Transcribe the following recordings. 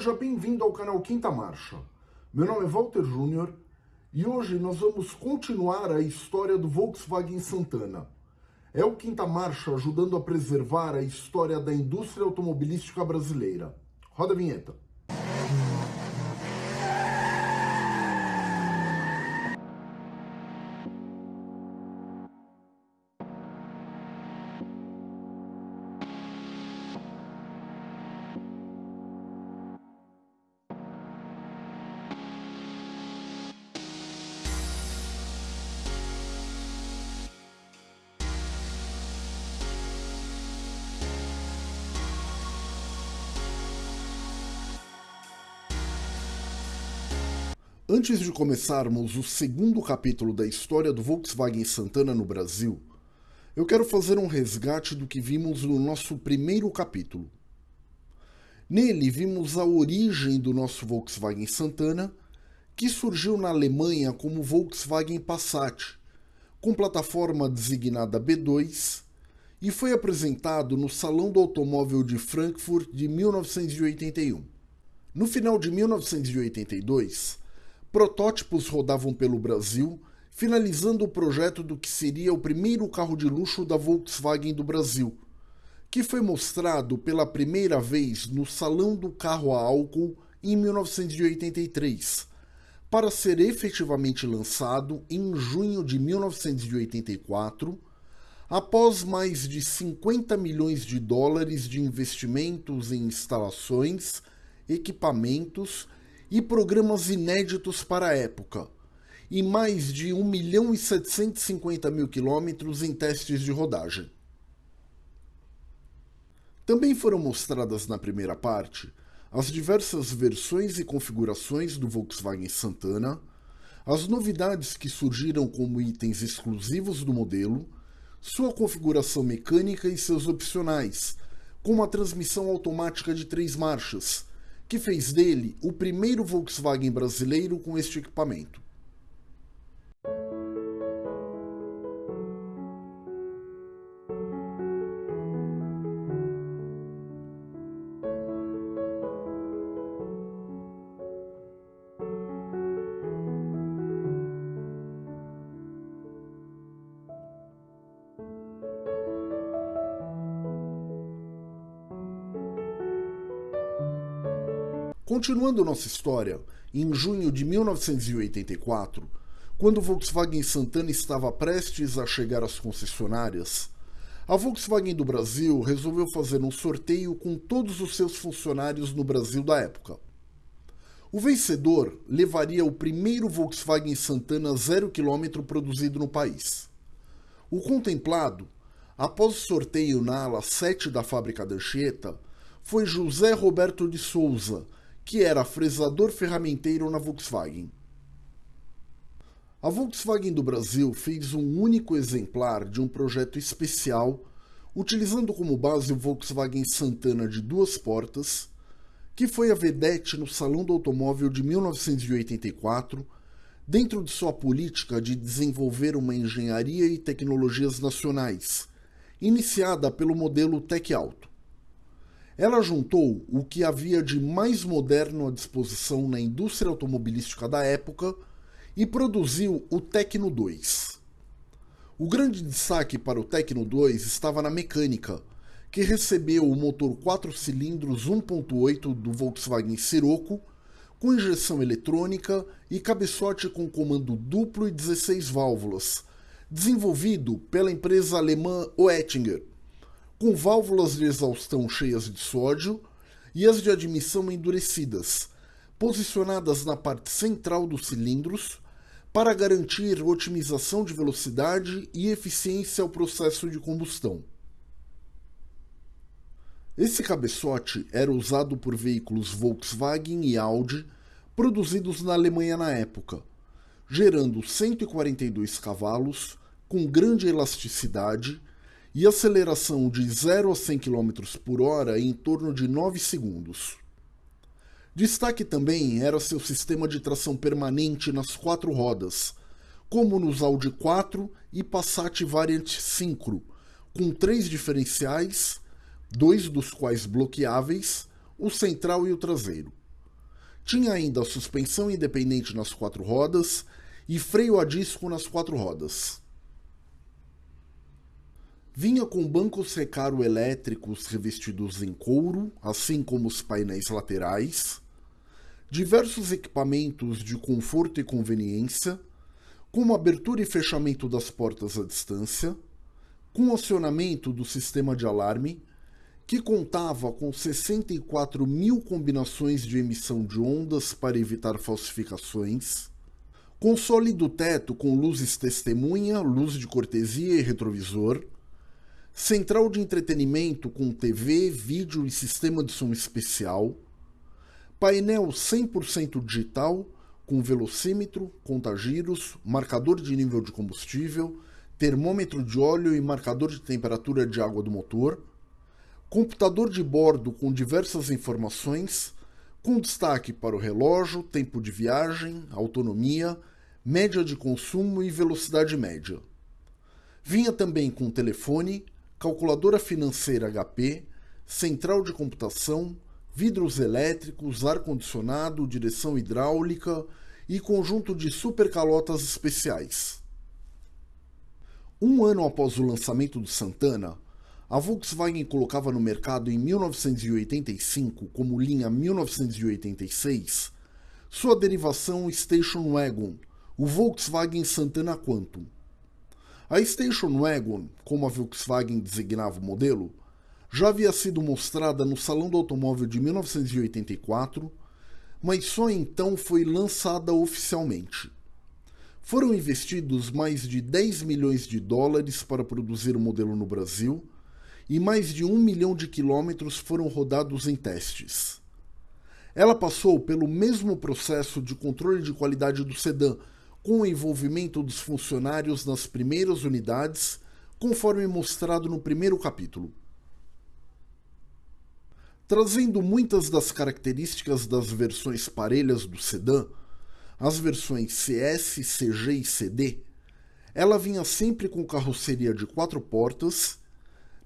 Seja bem-vindo ao canal Quinta Marcha. Meu nome é Walter Júnior e hoje nós vamos continuar a história do Volkswagen Santana. É o Quinta Marcha ajudando a preservar a história da indústria automobilística brasileira. Roda a vinheta. Antes de começarmos o segundo capítulo da história do Volkswagen Santana no Brasil, eu quero fazer um resgate do que vimos no nosso primeiro capítulo. Nele vimos a origem do nosso Volkswagen Santana, que surgiu na Alemanha como Volkswagen Passat, com plataforma designada B2, e foi apresentado no Salão do Automóvel de Frankfurt de 1981. No final de 1982, protótipos rodavam pelo Brasil, finalizando o projeto do que seria o primeiro carro de luxo da Volkswagen do Brasil, que foi mostrado pela primeira vez no Salão do Carro a Álcool em 1983, para ser efetivamente lançado em junho de 1984, após mais de 50 milhões de dólares de investimentos em instalações, equipamentos e programas inéditos para a época, e mais de 1 milhão e 750 mil quilômetros em testes de rodagem. Também foram mostradas na primeira parte as diversas versões e configurações do Volkswagen Santana, as novidades que surgiram como itens exclusivos do modelo, sua configuração mecânica e seus opcionais, como a transmissão automática de três marchas, que fez dele o primeiro Volkswagen brasileiro com este equipamento. Continuando nossa história, em junho de 1984, quando o Volkswagen Santana estava prestes a chegar às concessionárias, a Volkswagen do Brasil resolveu fazer um sorteio com todos os seus funcionários no Brasil da época. O vencedor levaria o primeiro Volkswagen Santana zero quilômetro produzido no país. O contemplado, após o sorteio na ala 7 da fábrica da Anchieta, foi José Roberto de Souza, que era fresador ferramenteiro na Volkswagen. A Volkswagen do Brasil fez um único exemplar de um projeto especial, utilizando como base o Volkswagen Santana de duas portas, que foi a vedete no Salão do Automóvel de 1984, dentro de sua política de desenvolver uma engenharia e tecnologias nacionais, iniciada pelo modelo Tech Auto. Ela juntou o que havia de mais moderno à disposição na indústria automobilística da época e produziu o Tecno 2. O grande destaque para o Tecno 2 estava na mecânica, que recebeu o motor 4 cilindros 1.8 do Volkswagen Sirocco, com injeção eletrônica e cabeçote com comando duplo e 16 válvulas, desenvolvido pela empresa alemã Oettinger com válvulas de exaustão cheias de sódio e as de admissão endurecidas, posicionadas na parte central dos cilindros para garantir otimização de velocidade e eficiência ao processo de combustão. Esse cabeçote era usado por veículos Volkswagen e Audi produzidos na Alemanha na época, gerando 142 cavalos com grande elasticidade e aceleração de 0 a 100 km por hora em torno de 9 segundos. Destaque também era seu sistema de tração permanente nas quatro rodas, como nos Audi 4 e Passat Variant Synchro, com três diferenciais, dois dos quais bloqueáveis, o central e o traseiro. Tinha ainda suspensão independente nas quatro rodas e freio a disco nas quatro rodas. Vinha com bancos recaro elétricos revestidos em couro, assim como os painéis laterais, diversos equipamentos de conforto e conveniência, como abertura e fechamento das portas à distância, com acionamento do sistema de alarme, que contava com 64 mil combinações de emissão de ondas para evitar falsificações, console do teto com luzes testemunha, luz de cortesia e retrovisor, central de entretenimento com TV, vídeo e sistema de som especial, painel 100% digital com velocímetro, contagiros, marcador de nível de combustível, termômetro de óleo e marcador de temperatura de água do motor, computador de bordo com diversas informações, com destaque para o relógio, tempo de viagem, autonomia, média de consumo e velocidade média. Vinha também com telefone, calculadora financeira HP, central de computação, vidros elétricos, ar-condicionado, direção hidráulica e conjunto de supercalotas especiais. Um ano após o lançamento do Santana, a Volkswagen colocava no mercado em 1985, como linha 1986, sua derivação Station Wagon, o Volkswagen Santana Quantum. A Station Wagon, como a Volkswagen designava o modelo, já havia sido mostrada no Salão do Automóvel de 1984, mas só então foi lançada oficialmente. Foram investidos mais de 10 milhões de dólares para produzir o modelo no Brasil e mais de um milhão de quilômetros foram rodados em testes. Ela passou pelo mesmo processo de controle de qualidade do sedã com o envolvimento dos funcionários nas primeiras unidades, conforme mostrado no primeiro capítulo. Trazendo muitas das características das versões parelhas do sedã, as versões CS, CG e CD, ela vinha sempre com carroceria de quatro portas.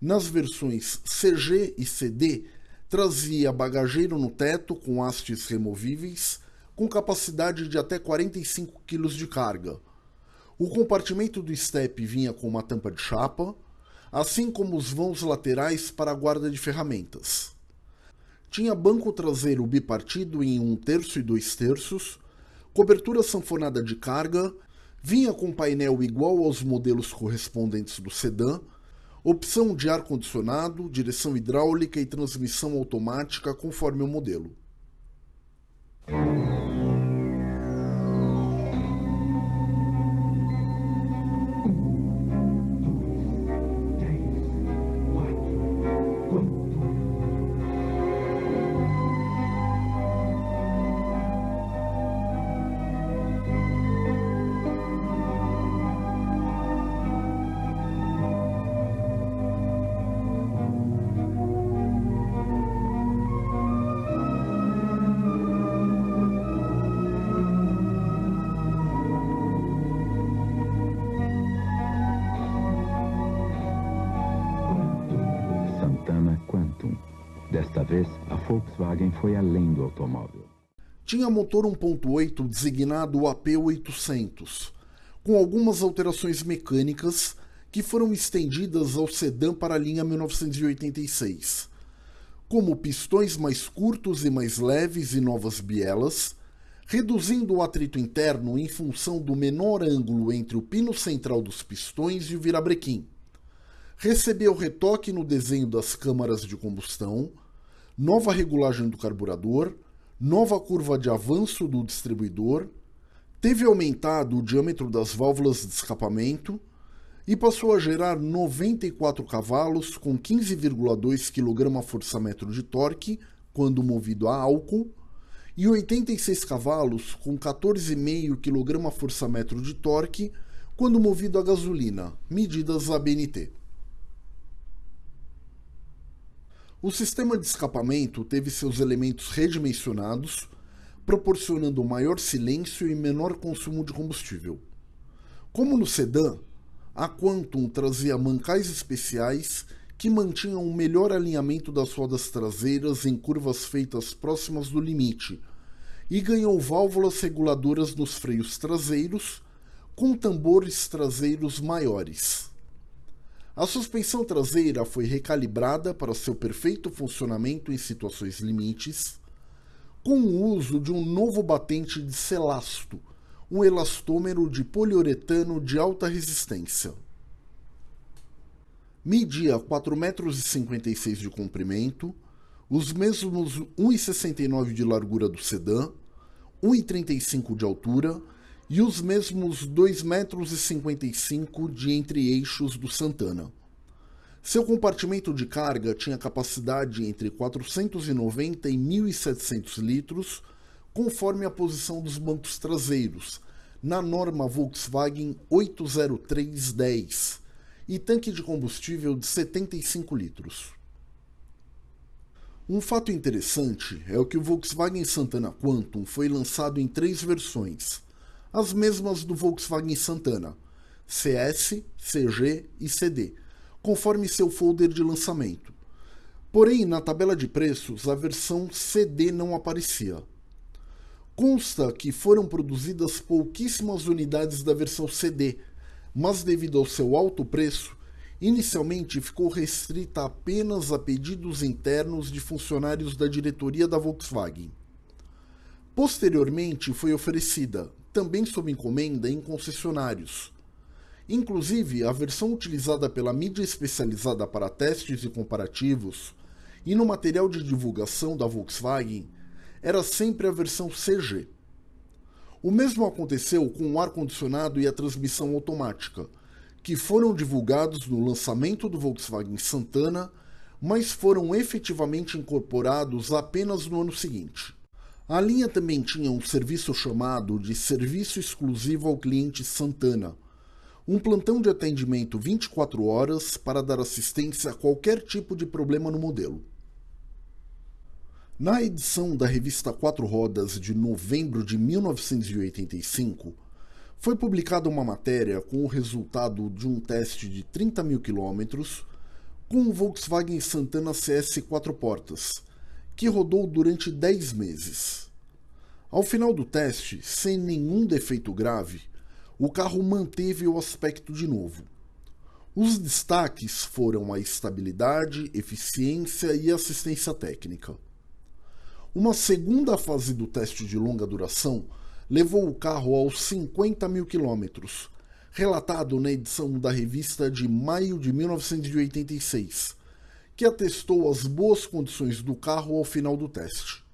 Nas versões CG e CD, trazia bagageiro no teto com hastes removíveis com capacidade de até 45 kg de carga. O compartimento do step vinha com uma tampa de chapa, assim como os vãos laterais para a guarda de ferramentas. Tinha banco traseiro bipartido em um terço e dois terços, cobertura sanfonada de carga, vinha com painel igual aos modelos correspondentes do sedã, opção de ar-condicionado, direção hidráulica e transmissão automática conforme o modelo. Volkswagen foi além do automóvel. Tinha motor 1.8 designado AP800, com algumas alterações mecânicas que foram estendidas ao sedã para a linha 1986, como pistões mais curtos e mais leves e novas bielas, reduzindo o atrito interno em função do menor ângulo entre o pino central dos pistões e o virabrequim. Recebeu retoque no desenho das câmaras de combustão, nova regulagem do carburador, nova curva de avanço do distribuidor, teve aumentado o diâmetro das válvulas de escapamento e passou a gerar 94 cavalos com 15,2 kgfm de torque quando movido a álcool e 86 cavalos com 14,5 kgfm de torque quando movido a gasolina, medidas ABNT. O sistema de escapamento teve seus elementos redimensionados, proporcionando maior silêncio e menor consumo de combustível. Como no sedã, a Quantum trazia mancais especiais que mantinham um melhor alinhamento das rodas traseiras em curvas feitas próximas do limite e ganhou válvulas reguladoras nos freios traseiros, com tambores traseiros maiores. A suspensão traseira foi recalibrada para seu perfeito funcionamento em situações limites, com o uso de um novo batente de Celasto, um elastômero de poliuretano de alta resistência. Media 4,56 metros de comprimento, os mesmos 1,69 de largura do sedã, 1,35 de altura e os mesmos 2,55 metros de entre-eixos do Santana. Seu compartimento de carga tinha capacidade entre 490 e 1.700 litros, conforme a posição dos bancos traseiros, na norma Volkswagen 80310, e tanque de combustível de 75 litros. Um fato interessante é o que o Volkswagen Santana Quantum foi lançado em três versões, as mesmas do Volkswagen Santana, CS, CG e CD, conforme seu folder de lançamento. Porém, na tabela de preços, a versão CD não aparecia. Consta que foram produzidas pouquíssimas unidades da versão CD, mas devido ao seu alto preço, Inicialmente ficou restrita apenas a pedidos internos de funcionários da diretoria da Volkswagen. Posteriormente foi oferecida, também sob encomenda, em concessionários. Inclusive, a versão utilizada pela mídia especializada para testes e comparativos e no material de divulgação da Volkswagen era sempre a versão CG. O mesmo aconteceu com o ar-condicionado e a transmissão automática que foram divulgados no lançamento do Volkswagen Santana, mas foram efetivamente incorporados apenas no ano seguinte. A linha também tinha um serviço chamado de Serviço Exclusivo ao Cliente Santana, um plantão de atendimento 24 horas para dar assistência a qualquer tipo de problema no modelo. Na edição da revista Quatro Rodas de novembro de 1985, foi publicada uma matéria com o resultado de um teste de 30 mil quilômetros com o Volkswagen Santana CS quatro portas, que rodou durante 10 meses. Ao final do teste, sem nenhum defeito grave, o carro manteve o aspecto de novo. Os destaques foram a estabilidade, eficiência e assistência técnica. Uma segunda fase do teste de longa duração levou o carro aos 50 mil quilômetros, relatado na edição da revista de maio de 1986, que atestou as boas condições do carro ao final do teste.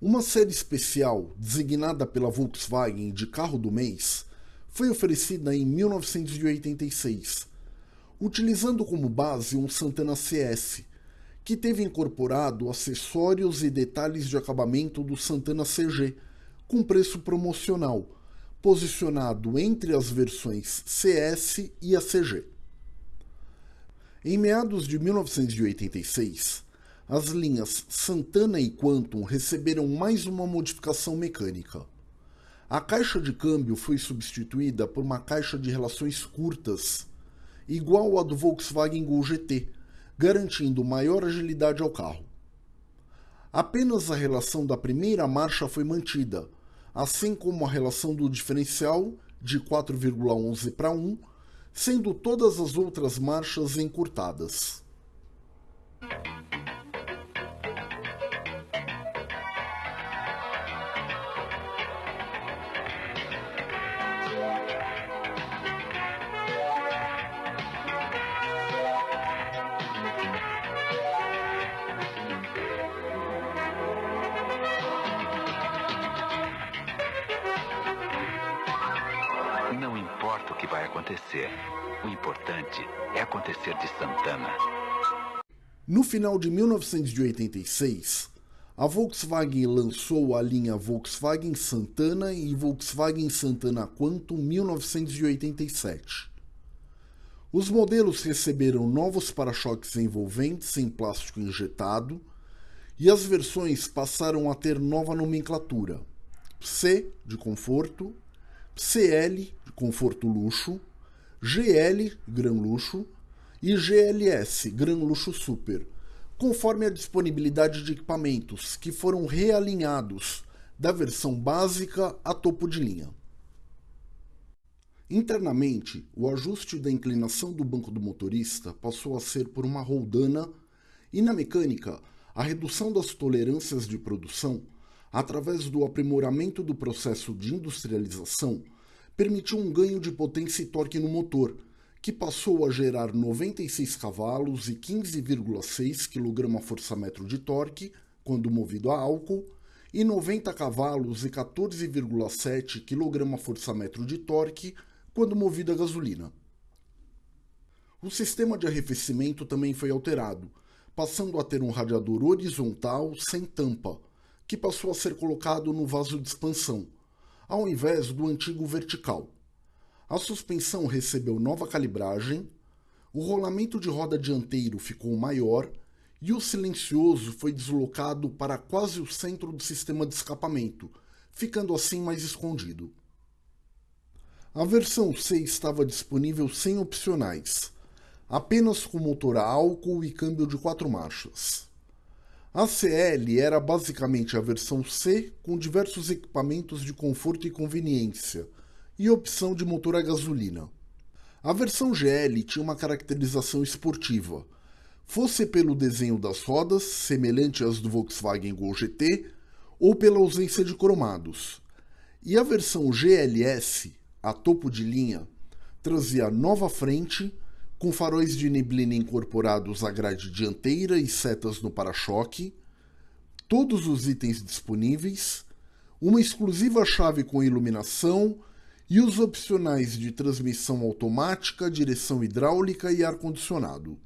Uma série especial, designada pela Volkswagen de carro do mês, foi oferecida em 1986, utilizando como base um Santana CS, que teve incorporado acessórios e detalhes de acabamento do Santana CG, com preço promocional, posicionado entre as versões CS e a CG. Em meados de 1986, as linhas Santana e Quantum receberam mais uma modificação mecânica. A caixa de câmbio foi substituída por uma caixa de relações curtas, igual à do Volkswagen Gol GT, garantindo maior agilidade ao carro. Apenas a relação da primeira marcha foi mantida, assim como a relação do diferencial de 4,11 para 1, sendo todas as outras marchas encurtadas. No final de 1986, a Volkswagen lançou a linha Volkswagen Santana e Volkswagen Santana Quantum 1987. Os modelos receberam novos para-choques envolventes em plástico injetado e as versões passaram a ter nova nomenclatura: C de conforto, CL de conforto luxo, GL Gran Luxo e GLS Gran Luxo Super, conforme a disponibilidade de equipamentos, que foram realinhados da versão básica a topo de linha. Internamente, o ajuste da inclinação do banco do motorista passou a ser por uma roldana e na mecânica, a redução das tolerâncias de produção, através do aprimoramento do processo de industrialização, permitiu um ganho de potência e torque no motor, que passou a gerar 96 cavalos e 15,6 kgfm de torque quando movido a álcool e 90 cavalos e 14,7 kgfm de torque quando movido a gasolina. O sistema de arrefecimento também foi alterado, passando a ter um radiador horizontal sem tampa, que passou a ser colocado no vaso de expansão, ao invés do antigo vertical. A suspensão recebeu nova calibragem, o rolamento de roda dianteiro ficou maior e o silencioso foi deslocado para quase o centro do sistema de escapamento, ficando assim mais escondido. A versão C estava disponível sem opcionais, apenas com motor a álcool e câmbio de quatro marchas. A CL era basicamente a versão C com diversos equipamentos de conforto e conveniência, e opção de motor a gasolina. A versão GL tinha uma caracterização esportiva, fosse pelo desenho das rodas, semelhante às do Volkswagen Gol GT, ou pela ausência de cromados. E a versão GLS, a topo de linha, trazia nova frente, com faróis de neblina incorporados à grade dianteira e setas no para-choque, todos os itens disponíveis, uma exclusiva chave com iluminação e os opcionais de transmissão automática, direção hidráulica e ar-condicionado.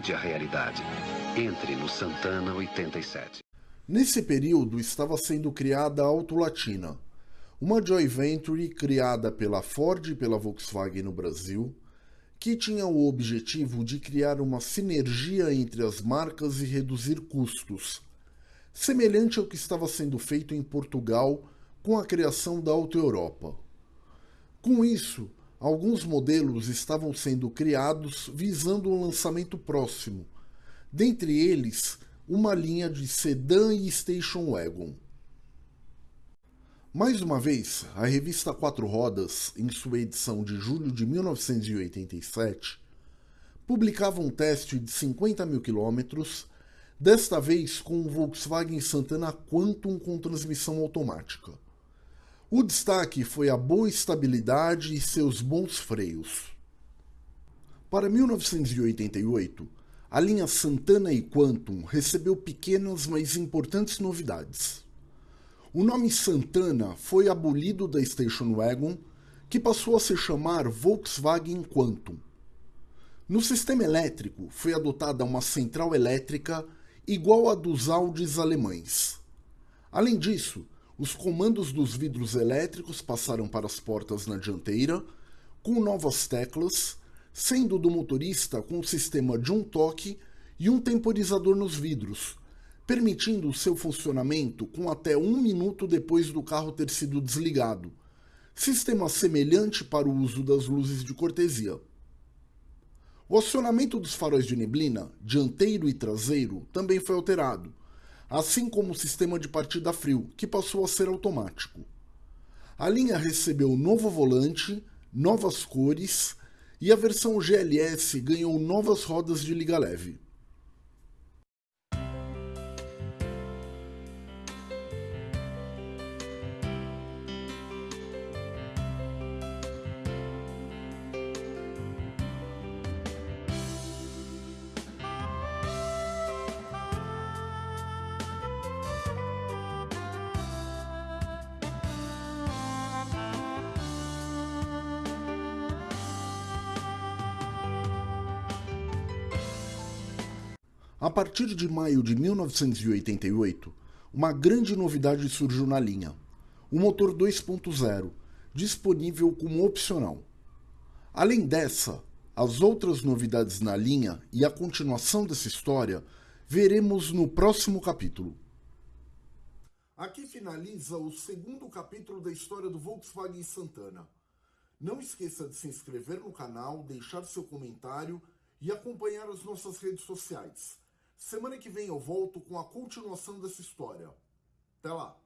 Mude a realidade. Entre no Santana 87. Nesse período estava sendo criada a Autolatina, uma joint venture criada pela Ford e pela Volkswagen no Brasil, que tinha o objetivo de criar uma sinergia entre as marcas e reduzir custos, semelhante ao que estava sendo feito em Portugal com a criação da Auto Europa. Com isso, alguns modelos estavam sendo criados visando um lançamento próximo, dentre eles uma linha de sedã e station wagon. Mais uma vez, a revista Quatro Rodas, em sua edição de julho de 1987, publicava um teste de 50 mil quilômetros, desta vez com o Volkswagen Santana Quantum com transmissão automática. O destaque foi a boa estabilidade e seus bons freios. Para 1988, a linha Santana e Quantum recebeu pequenas mas importantes novidades. O nome Santana foi abolido da Station Wagon, que passou a se chamar Volkswagen Quantum. No sistema elétrico foi adotada uma central elétrica igual à dos Audis alemães. Além disso, os comandos dos vidros elétricos passaram para as portas na dianteira, com novas teclas, sendo do motorista com o sistema de um toque e um temporizador nos vidros, permitindo seu funcionamento com até um minuto depois do carro ter sido desligado, sistema semelhante para o uso das luzes de cortesia. O acionamento dos faróis de neblina, dianteiro e traseiro, também foi alterado, assim como o sistema de partida frio, que passou a ser automático. A linha recebeu novo volante, novas cores e a versão GLS ganhou novas rodas de liga leve. A partir de maio de 1988, uma grande novidade surgiu na linha: o motor 2.0, disponível como opcional. Além dessa, as outras novidades na linha e a continuação dessa história veremos no próximo capítulo. Aqui finaliza o segundo capítulo da história do Volkswagen Santana. Não esqueça de se inscrever no canal, deixar seu comentário e acompanhar as nossas redes sociais. Semana que vem eu volto com a continuação dessa história. Até lá!